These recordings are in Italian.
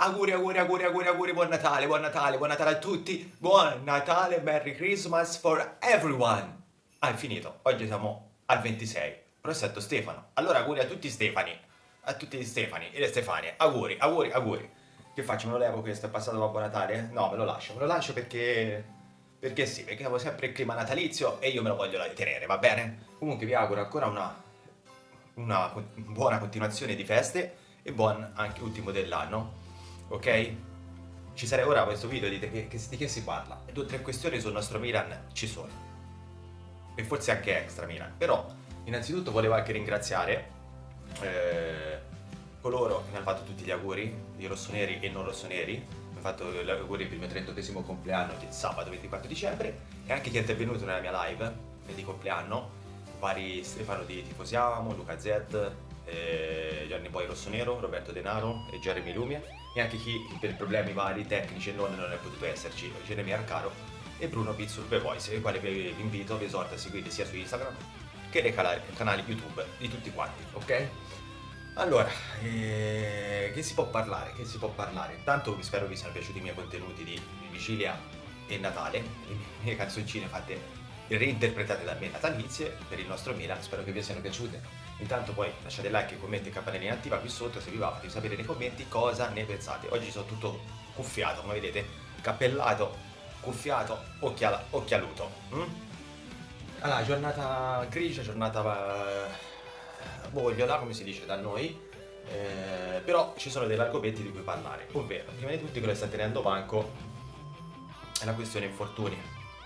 Auguri, auguri, auguri, auguri, auguri, buon Natale, buon Natale, buon Natale a tutti, buon Natale, Merry Christmas for everyone. Ah, è finito, oggi siamo al 26, prosetto Stefano. Allora auguri a tutti Stefani, a tutti gli Stefani e le Stefanie, auguri, auguri, auguri. Che faccio, me lo levo questo, è passato Babbo Natale? No, me lo lascio, me lo lascio perché... Perché sì, perché avevo sempre il clima natalizio e io me lo voglio tenere, va bene? Comunque vi auguro ancora una, una buona continuazione di feste e buon anche ultimo dell'anno ok? Ci sarà ora questo video, dite che, che, di che si parla? Due o tre questioni sul nostro Milan ci sono. E forse anche extra Milan. Però, innanzitutto volevo anche ringraziare eh, coloro che mi hanno fatto tutti gli auguri, i rossoneri e non rossoneri. Mi hanno fatto gli auguri per il mio 38 compleanno, è sabato 24 dicembre, e anche chi è intervenuto nella mia live di compleanno, vari Stefano di Tifosiamo, Luca Z, eh, Gianni Poi Rossonero, Roberto Denaro e Jeremy Lumia e anche chi per problemi vari tecnici e non, non è potuto esserci, Jeremy Arcaro e Bruno Pizzur The Voice, il quale vi invito, vi esorto a seguire sia su Instagram che nei canali, canali YouTube di tutti quanti, ok? Allora, eh, che si può parlare? Che si può parlare? Intanto spero vi siano piaciuti i miei contenuti di Vigilia e Natale, le mie canzoncine fatte reinterpretate da me natalizie per il nostro Milan, spero che vi siano piaciute. Intanto poi lasciate like, commenti e campanellina attiva qui sotto se vi va fatemi sapere nei commenti cosa ne pensate. Oggi sono tutto cuffiato, come vedete, cappellato, cuffiato, occhiala, occhialuto. Mm? Allora, giornata grigia, giornata eh, come si dice da noi, eh, però ci sono degli argomenti di cui parlare, ovvero, prima di tutti quello che sta tenendo banco è la questione infortuni.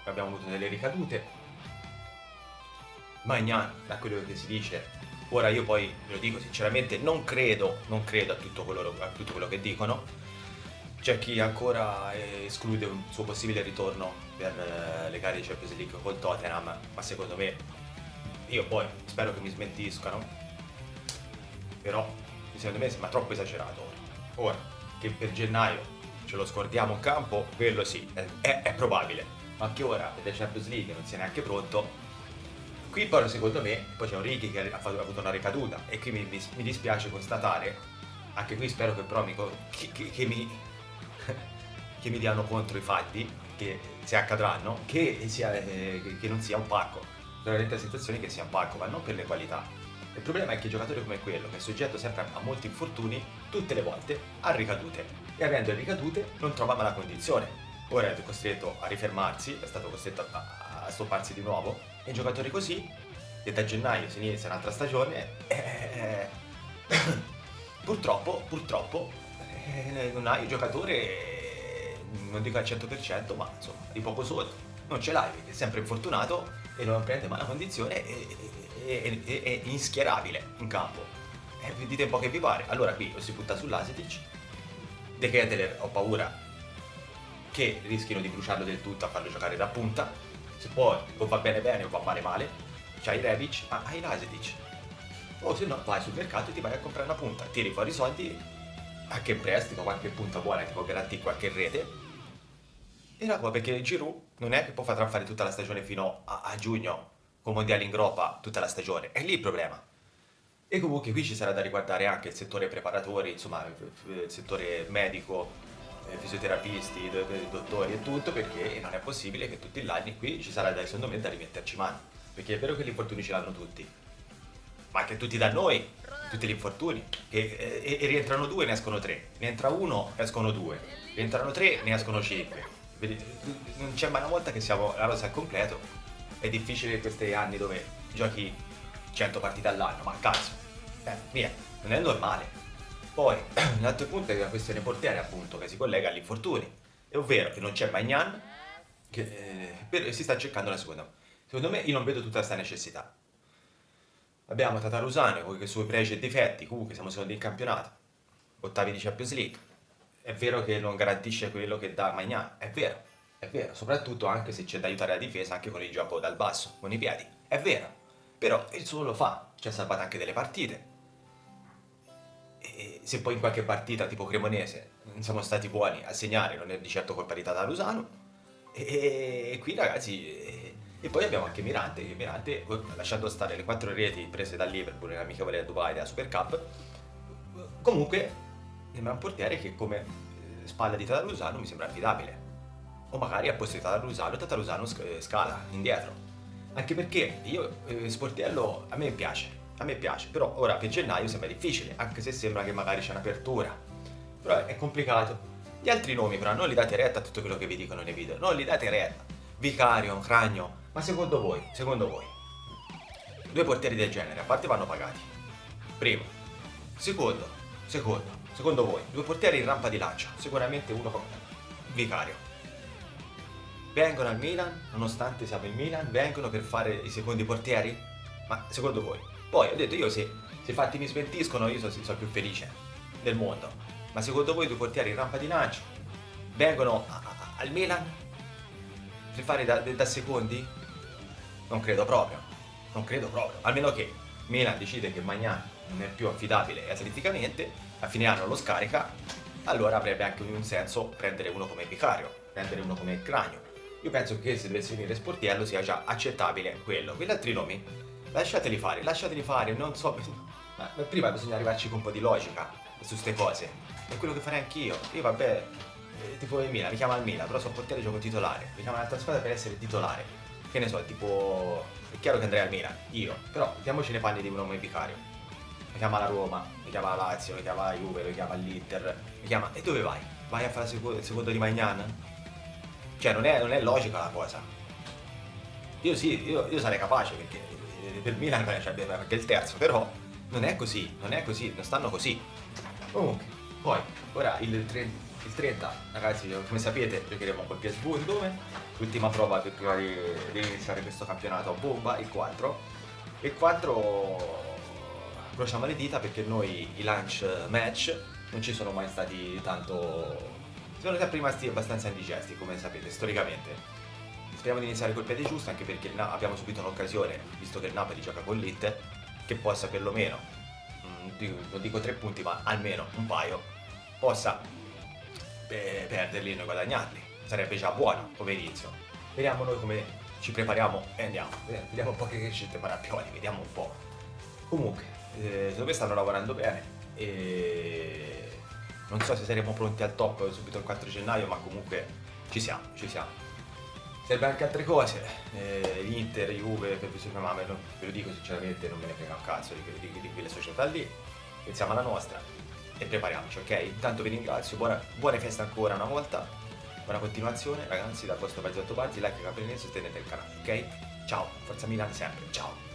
Abbiamo avuto delle ricadute, Magnan, da quello che si dice, Ora io poi, ve lo dico sinceramente, non credo, non credo a tutto quello, a tutto quello che dicono. C'è chi ancora esclude un suo possibile ritorno per eh, le gare di Champions League col Tottenham, ma secondo me, io poi spero che mi smentiscano, però secondo me sembra troppo esagerato ora. che per gennaio ce lo scordiamo in campo, quello sì, è, è probabile, ma che ora per le Champions League non sia neanche pronto, Qui però secondo me, poi c'è un Ricky che ha, fatto, ha, avuto una ricaduta e qui mi, mi, dispiace constatare, anche qui spero che però mi, che, che, che, mi, che mi diano contro i fatti, che se accadranno, che, sia, eh, che non sia un parco. Veramente la situazione che sia un parco, ma non per le qualità. Il problema è che giocatori come quello, che è soggetto sempre a molti infortuni, tutte le volte ha ricadute e avendo ricadute non trova la condizione. Ora è costretto a rifermarsi, è stato costretto a, a stopparsi di nuovo e giocatori così, e da gennaio si inizia un'altra stagione, eh, purtroppo, purtroppo, eh, non hai un giocatore, non dico al 100%, ma insomma, di poco sotto. Non ce l'hai, perché è sempre infortunato e non prende mai la condizione e, e, e, è inschierabile in campo. E eh, dite un po' che vi pare. Allora qui si butta sull'Asetic, De Keteler ho paura che rischino di bruciarlo del tutto a farlo giocare da punta se poi o va bene bene o va male male, c'hai Rebic, ma hai Lasetic. O se no vai sul mercato e ti vai a comprare una punta, tiri fuori i soldi, anche in prestito, qualche punta buona ti può garantire qualche rete. E la perché Giroud non è che può far fare tutta la stagione fino a, a giugno, con mondiali in groppa tutta la stagione, è lì il problema. E comunque qui ci sarà da riguardare anche il settore preparatori, insomma il settore medico, fisioterapisti, dottori e tutto, perché non è possibile che tutti gli anni qui ci sarà secondo me da rimetterci mano. Perché è vero che gli infortuni ce l'hanno tutti, ma anche tutti da noi, tutti gli infortuni. Che, e, e, rientrano due, ne escono tre. Ne entra uno, escono due. Rientrano tre, ne escono cinque. Non c'è mai una volta che siamo la rosa al completo. È difficile questi anni dove giochi 100 partite all'anno, ma cazzo. Eh, via, non è normale. Poi, l'altro punto è la questione portiere, appunto, che si collega agli infortuni. È ovvero che non c'è Magnan, che eh, si sta cercando la seconda. Secondo me io non vedo tutta questa necessità. Abbiamo Tatarusano con i suoi pregi e difetti, comunque siamo secondi in campionato, ottavi di Champions League. È vero che non garantisce quello che dà Magnan, è vero, è vero, soprattutto anche se c'è da aiutare la difesa anche con il gioco dal basso, con i piedi, è vero. Però il suo lo fa, ci ha salvato anche delle partite, e se poi in qualche partita tipo Cremonese non siamo stati buoni a segnare, non è di certo colpa di Tatarusano. E, e qui ragazzi, e, e, poi abbiamo anche Mirante, che Mirante, lasciando stare le quattro reti prese dal Liverpool nell'amichevole a Dubai della Super Cup, comunque sembra un portiere che come eh, spalla di Tatarusano mi sembra affidabile. O magari a posto di Tatarusano, Tatarusano sc- scala indietro. Anche perché io, eh, Sportiello, a me piace, a me piace, però ora per gennaio sembra difficile, anche se sembra che magari c'è un'apertura. Però è complicato. Gli altri nomi però non li date retta a tutto quello che vi dicono nei video, non li date retta. Vicario, Cragno, ma secondo voi, secondo voi, due portieri del genere, a parte vanno pagati. Primo. Secondo, secondo, secondo voi, due portieri in rampa di lancio, sicuramente uno come Vicario. Vengono al Milan, nonostante siamo in Milan, vengono per fare i secondi portieri? Ma secondo voi? Poi ho detto io se, se i fatti mi smentiscono io sono, sono più felice del mondo. Ma secondo voi due portieri in rampa di lancio vengono a, a, al Milan per fare da, da secondi? Non credo proprio. Non credo proprio. Almeno che Milan decide che Magnan non è più affidabile atleticamente, a fine anno lo scarica, allora avrebbe anche un senso prendere uno come Vicario, prendere uno come Cranio. Io penso che se dovesse venire Sportiello sia già accettabile quello. Quegli altri nomi lasciateli fare, lasciateli fare, non so. Ma prima bisogna arrivarci con un po' di logica su queste cose. È quello che farei anch'io. Io vabbè, eh, tipo il Milan, mi chiama il Milan, però sono portiere gioco titolare. Mi chiama un'altra squadra per essere titolare. Che ne so, tipo. È chiaro che andrei al Milan, io. Però mettiamoci nei panni di un uomo vicario. Mi chiama la Roma, mi chiama la Lazio, mi chiama la Juve, mi chiama l'Inter, mi chiama. E dove vai? Vai a fare il secondo di Magnan? Cioè non è, non è logica la cosa. Io sì, io, io sarei capace perché eh, per Milan c'è anche il terzo, però non è così, non è così, non stanno così. Comunque, poi, ora il 30, il 30 ragazzi, come sapete, giocheremo col PSV dove? L'ultima prova prima di, di, iniziare questo campionato a bomba, il 4. Il 4 crociamo le dita perché noi i lunch match non ci sono mai stati tanto sono sempre rimasti abbastanza indigesti, come sapete, storicamente. Speriamo di iniziare col piede giusto, anche perché abbiamo subito un'occasione, visto che il Napoli gioca con l'It, che possa perlomeno, mm, non dico tre punti, ma almeno un paio, possa eh, perderli e noi guadagnarli. Sarebbe già buono come inizio. Vediamo noi come ci prepariamo e andiamo. Vediamo un po' che scelte Marappioli, vediamo un po'. Comunque, eh, secondo me stanno lavorando bene e non so se saremo pronti al top subito il 4 gennaio, ma comunque ci siamo, ci siamo. Serve anche altre cose, eh, Inter, Juve, ma ve lo, ve lo dico sinceramente, non me ne frega un cazzo di, di, di quelle società lì. Pensiamo alla nostra e prepariamoci, ok? Intanto vi ringrazio, buona, buone feste ancora una volta, buona continuazione, ragazzi, dal vostro Pazzetto Pazzi, like, campanellino e sostenete il canale, ok? Ciao, forza Milan sempre, ciao!